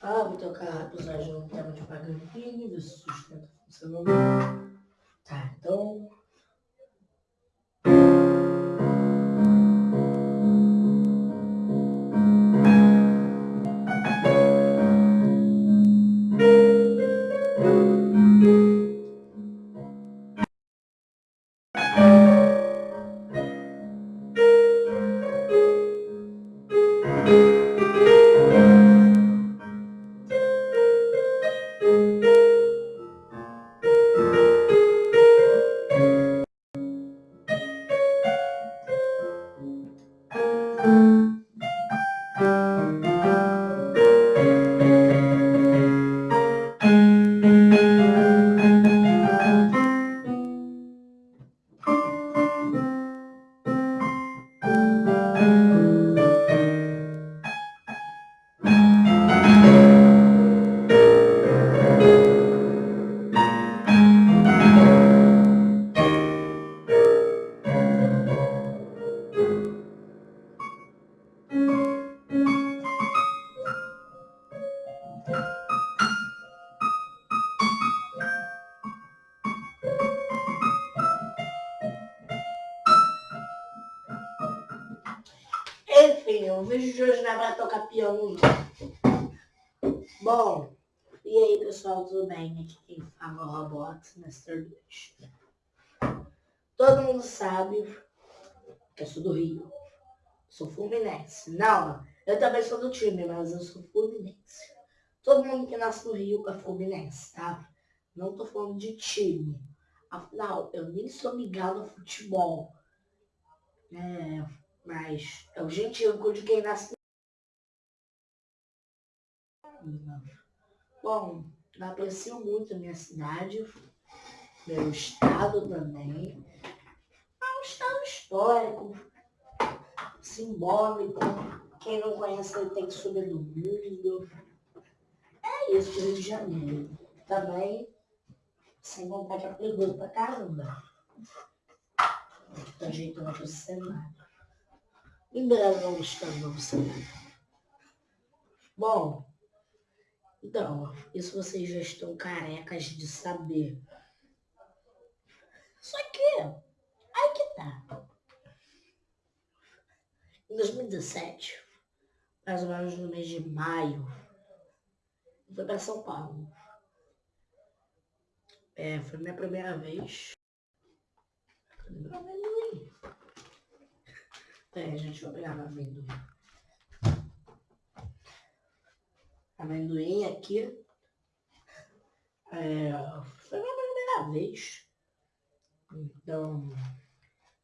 Ah, vou tocar episódio no tema de ver se sustenta funcionando. Tá, então Enfim, o vídeo de hoje é pra tocar piano. Bom, e aí pessoal, tudo bem? Aqui quem fala é o Robot Master 2. Todo mundo sabe que eu sou do Rio. Sou fluminense. Não, eu também sou do time, mas eu sou fluminense. Todo mundo que nasce no Rio é fluminense, tá? Não tô falando de time. Afinal, eu nem sou ligado a futebol. É, mas é o gentílico de quem nasce. Bom, aprecio muito a minha cidade, meu estado também. É um estado histórico, simbólico. Quem não conhece ele tem que subir do mundo. É isso, Rio de Janeiro. Também, sem é perigoso pra caramba. Tá ajeitando o cenário. No novo cenário. Bom, então, isso vocês já estão carecas de saber. Só que, aí que tá. Em 2017, mais ou menos no mês de maio, eu fui para São Paulo. É, foi minha primeira vez. Amendoim. É, gente, vou pegar amendoim. Amendoim aqui. É, foi minha primeira vez. Então,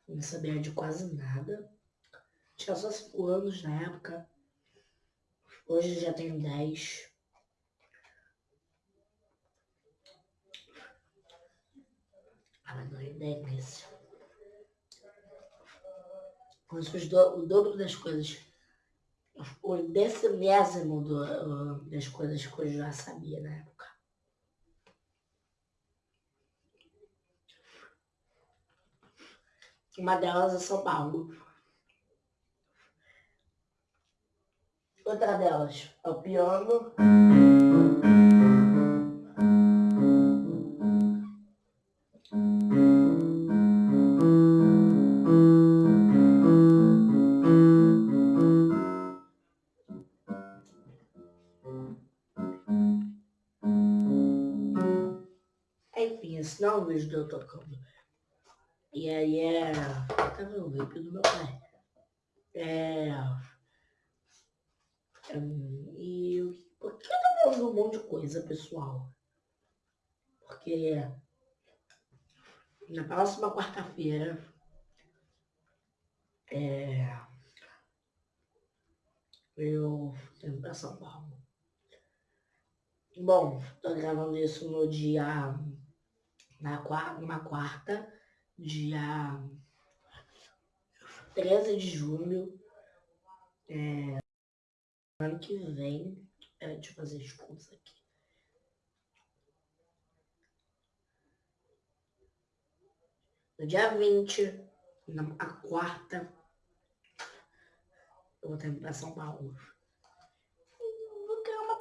não sabia de quase nada. Tinha só 5 anos na época. Hoje já tenho 10. Amendoim delícia. Conheço do, o dobro das coisas. O decimésimo do, das coisas que eu já sabia na época. Uma delas é São Paulo. Outra delas é o piano. É o vídeo de eu tocando. E aí é... Tá vendo o vape do meu pai? É... Hum, e por que eu tô falando um monte de coisa, pessoal? Porque na próxima quarta-feira é, eu tenho pra São Paulo. Bom, tô gravando isso no dia na quarta, numa quarta, dia 13 de julho. É, ano que vem. Peraí, deixa eu fazer as contas aqui. No dia 20, na a quarta, eu vou ter que ir pra São Paulo. Vou criar uma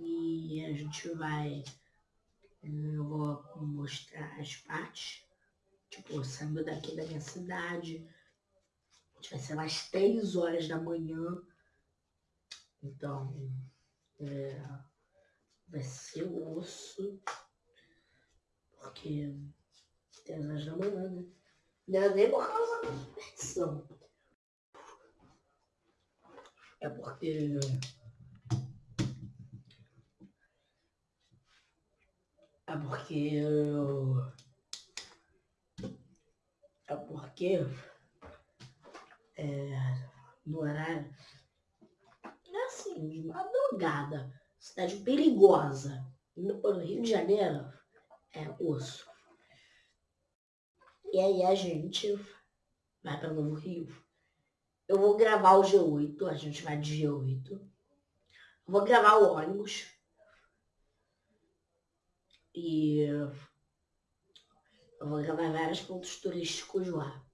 E a gente vai. Eu vou mostrar as partes. Tipo, saindo daqui da minha cidade. A gente vai ser mais 3 horas da manhã. Então, é, vai ser osso. Porque tem as horas da manhã, né? Gravei por causa da diversão. É porque É porque é porque é, no horário é assim, de madrugada, cidade perigosa. No Rio de Janeiro é osso. E aí a gente vai para Novo Rio. Eu vou gravar o G8, a gente vai de G8. Eu vou gravar o ônibus. E eu vou gravar vários pontos turísticos lá.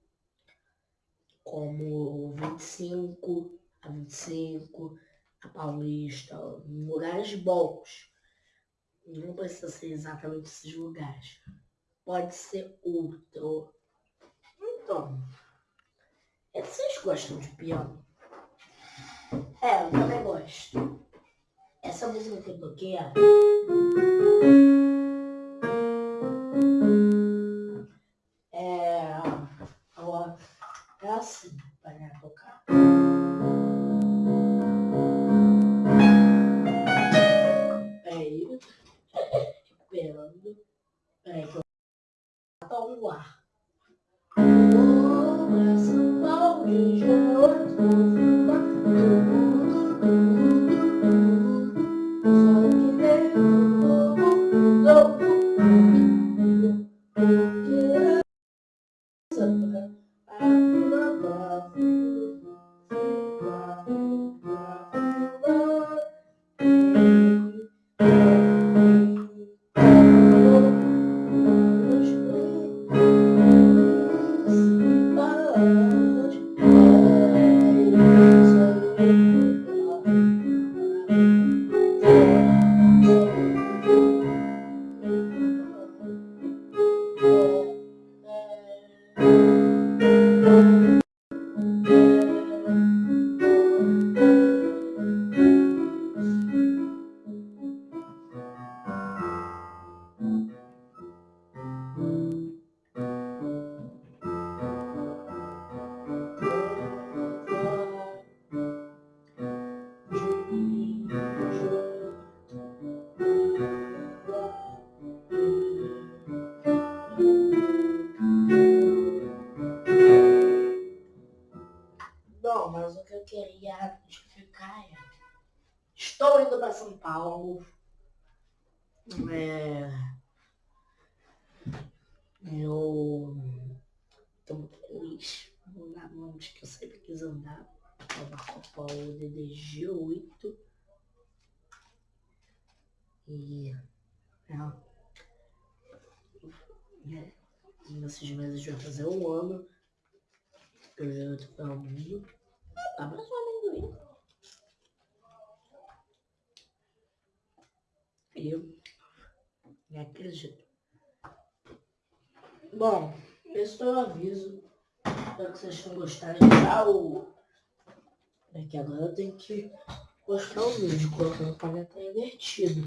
Como 25, a 25, a Paulista, lugares bons. Não precisa ser exatamente esses lugares pode ser outro. Então, é, vocês gostam de piano? É, eu também gosto. Essa música que eu toquei. É... Peraí que eu ao ar. Oh, São Paulo de Bom, mas o que eu queria justificar é... Estou indo para São Paulo. É... Eu... Estou muito feliz. Vou onde que eu sempre quis andar. Nova Copa DDG 8. E... É, é, nesses meses vai fazer um ano. Eu já tô falando. Abraço o amendoim. Eu me acredito. Bom, esse foi o aviso. Espero que vocês tenham gostado. Tchau! É que agora eu tenho que postar o vídeo colocando o caneta invertido.